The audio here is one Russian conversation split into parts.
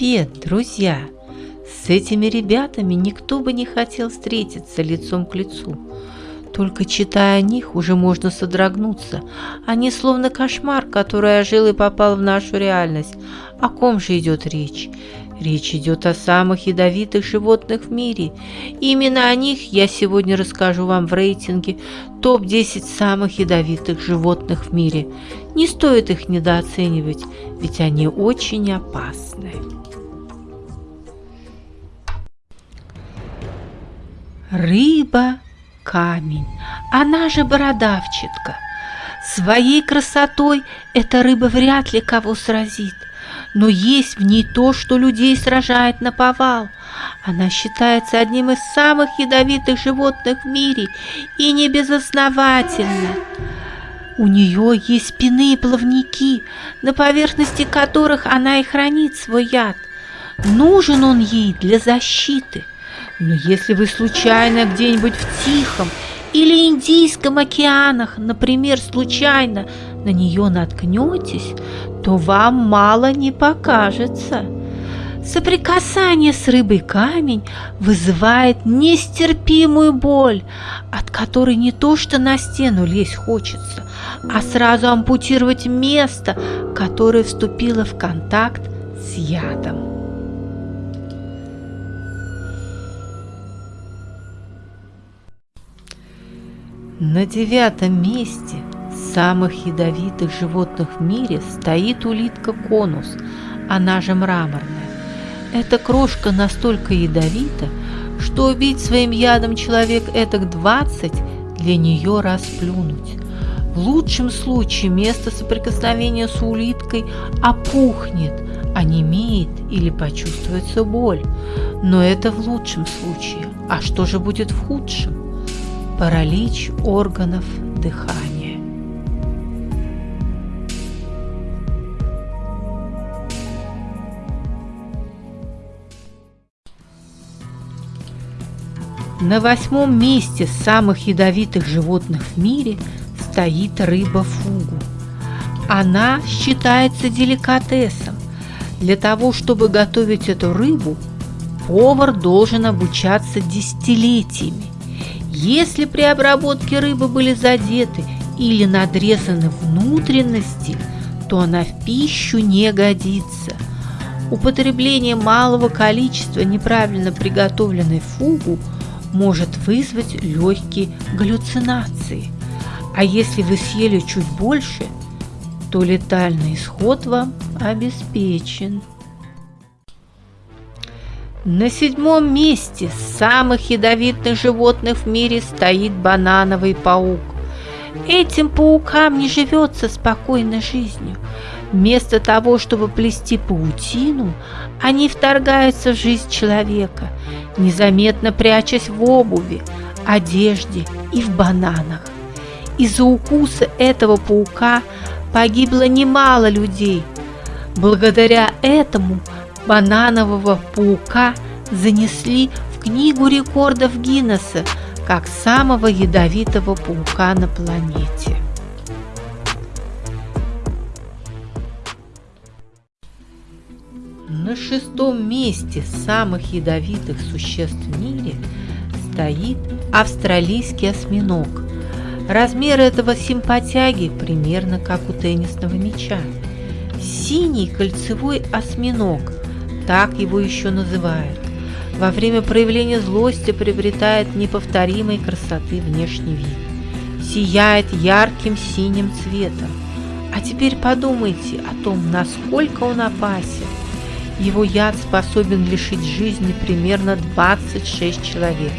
Привет, друзья! С этими ребятами никто бы не хотел встретиться лицом к лицу. Только читая о них, уже можно содрогнуться. Они словно кошмар, который ожил и попал в нашу реальность. О ком же идет речь? Речь идет о самых ядовитых животных в мире. именно о них я сегодня расскажу вам в рейтинге топ-10 самых ядовитых животных в мире. Не стоит их недооценивать, ведь они очень опасны. Рыба-камень, она же бородавчатка. Своей красотой эта рыба вряд ли кого сразит – но есть в ней то, что людей сражает на повал. Она считается одним из самых ядовитых животных в мире и не безосновательно. У нее есть спины и плавники, на поверхности которых она и хранит свой яд. Нужен он ей для защиты. Но если вы случайно где-нибудь в Тихом или Индийском океанах, например, случайно на нее наткнетесь, то вам мало не покажется. Соприкасание с рыбой камень вызывает нестерпимую боль, от которой не то что на стену лезть хочется, а сразу ампутировать место, которое вступило в контакт с ядом. На девятом месте самых ядовитых животных в мире стоит улитка конус, она же мраморная. Эта крошка настолько ядовита, что убить своим ядом человек этак 20 для нее расплюнуть. В лучшем случае место соприкосновения с улиткой опухнет, онемеет или почувствуется боль. Но это в лучшем случае. А что же будет в худшем? Паралич органов дыхания. На восьмом месте самых ядовитых животных в мире стоит рыба фугу. Она считается деликатесом. Для того, чтобы готовить эту рыбу, повар должен обучаться десятилетиями. Если при обработке рыбы были задеты или надрезаны внутренности, то она в пищу не годится. Употребление малого количества неправильно приготовленной фугу может вызвать легкие галлюцинации. А если вы съели чуть больше, то летальный исход вам обеспечен. На седьмом месте самых ядовитых животных в мире стоит банановый паук. Этим паукам не живется спокойной жизнью. Вместо того, чтобы плести паутину, они вторгаются в жизнь человека, незаметно прячась в обуви, одежде и в бананах. Из-за укуса этого паука погибло немало людей. Благодаря этому – бананового паука занесли в книгу рекордов Гиннесса как самого ядовитого паука на планете. На шестом месте самых ядовитых существ в мире стоит австралийский осьминог. Размер этого симпатяги примерно как у теннисного мяча. Синий кольцевой осьминог – так его еще называют. Во время проявления злости приобретает неповторимой красоты внешний вид. Сияет ярким синим цветом. А теперь подумайте о том, насколько он опасен. Его яд способен лишить жизни примерно 26 человек.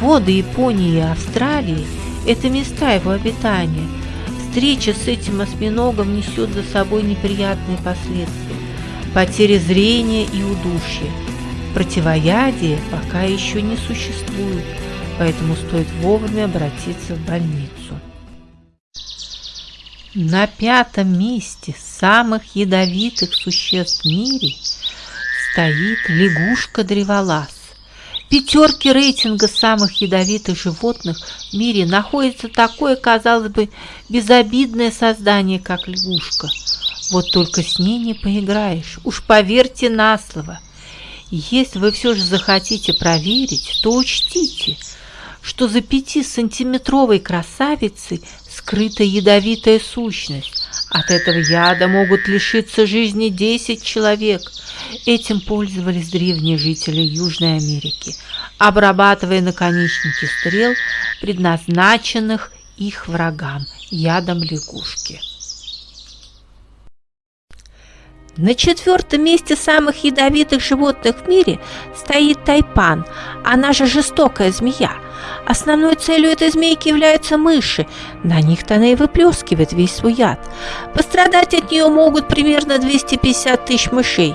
Воды Японии и Австралии – это места его обитания. Встреча с этим осьминогом несет за собой неприятные последствия потери зрения и удушья. Противоядия пока еще не существует, поэтому стоит вовремя обратиться в больницу. На пятом месте самых ядовитых существ в мире стоит лягушка-древолаз. Пятерки рейтинга самых ядовитых животных в мире находится такое, казалось бы, безобидное создание, как лягушка – Вот только с ней не поиграешь, уж поверьте на слово. Если вы все же захотите проверить, то учтите, что за пятисантиметровой красавицей скрыта ядовитая сущность. От этого яда могут лишиться жизни 10 человек. Этим пользовались древние жители Южной Америки, обрабатывая наконечники стрел, предназначенных их врагам ядом лягушки. На четвертом месте самых ядовитых животных в мире стоит тайпан, она же жестокая змея. Основной целью этой змейки являются мыши, на них-то она и выплескивает весь свой яд. Пострадать от нее могут примерно 250 тысяч мышей.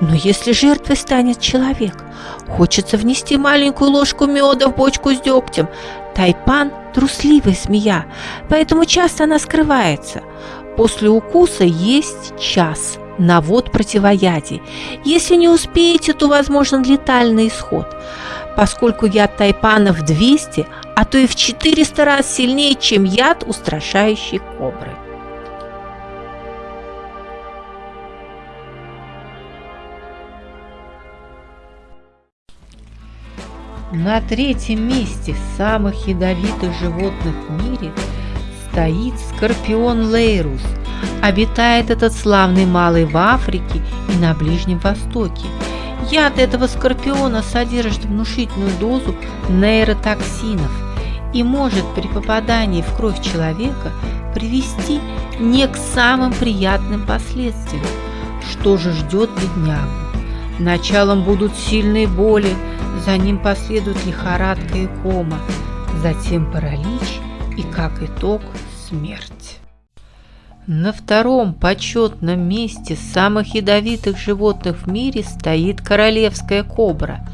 Но если жертвой станет человек, хочется внести маленькую ложку меда в бочку с дегтем. Тайпан – трусливая змея, поэтому часто она скрывается. После укуса есть час – на вод противоядий. Если не успеете, то возможен летальный исход, поскольку яд тайпана в 200, а то и в 400 раз сильнее, чем яд устрашающей кобры. На третьем месте самых ядовитых животных в мире стоит скорпион Лейрус – Обитает этот славный малый в Африке и на Ближнем Востоке. Яд этого скорпиона содержит внушительную дозу нейротоксинов и может при попадании в кровь человека привести не к самым приятным последствиям. Что же ждет беднягу? Началом будут сильные боли, за ним последует лихорадка и кома, затем паралич и, как итог, смерть. На втором почетном месте самых ядовитых животных в мире стоит королевская кобра.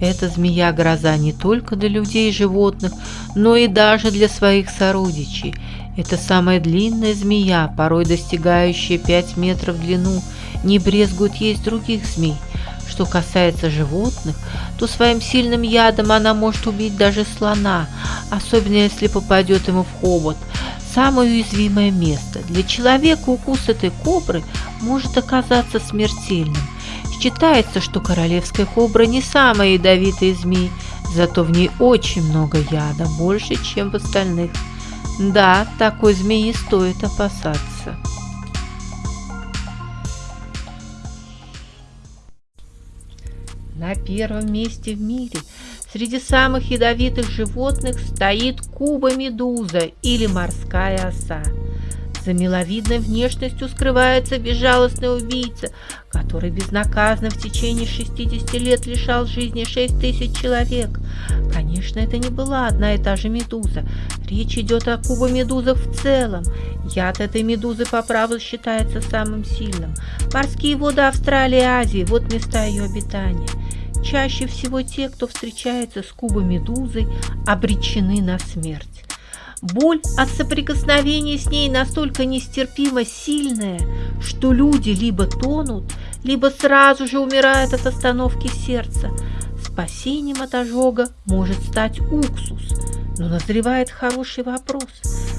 Эта змея-гроза не только для людей и животных, но и даже для своих сородичей. Это самая длинная змея, порой достигающая 5 метров в длину, не брезгует есть других змей. Что касается животных, то своим сильным ядом она может убить даже слона, особенно если попадет ему в хобот – самое уязвимое место. Для человека укус этой кобры может оказаться смертельным. Считается, что королевская кобра не самая ядовитая змей, зато в ней очень много яда, больше, чем в остальных. Да, такой змеи стоит опасаться. На первом месте в мире Среди самых ядовитых животных стоит куба-медуза или морская оса. За миловидной внешностью скрывается безжалостный убийца, который безнаказанно в течение 60 лет лишал жизни 6 тысяч человек. Конечно, это не была одна и та же медуза. Речь идет о кубомедузах в целом. Яд этой медузы по праву считается самым сильным. Морские воды Австралии и Азии – вот места ее обитания. Чаще всего те, кто встречается с кубомедузой, обречены на смерть. Боль от соприкосновения с ней настолько нестерпимо сильная, что люди либо тонут, либо сразу же умирают от остановки сердца. Спасением от ожога может стать уксус, но назревает хороший вопрос,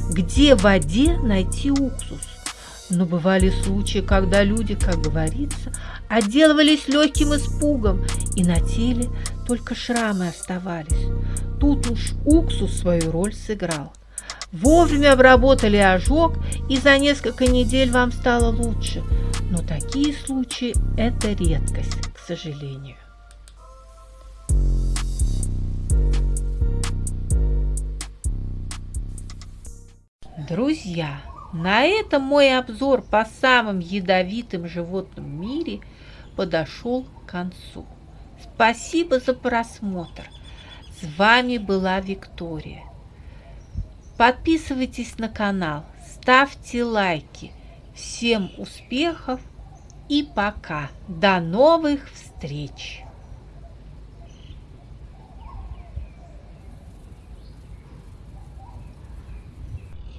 где в воде найти уксус? Но бывали случаи, когда люди, как говорится, отделывались легким испугом, и на теле только шрамы оставались. Тут уж уксус свою роль сыграл. Вовремя обработали ожог, и за несколько недель вам стало лучше. Но такие случаи – это редкость, к сожалению. Друзья, на этом мой обзор по самым ядовитым животным в мире подошел к концу. Спасибо за просмотр. С вами была Виктория. Подписывайтесь на канал, ставьте лайки. Всем успехов и пока. До новых встреч!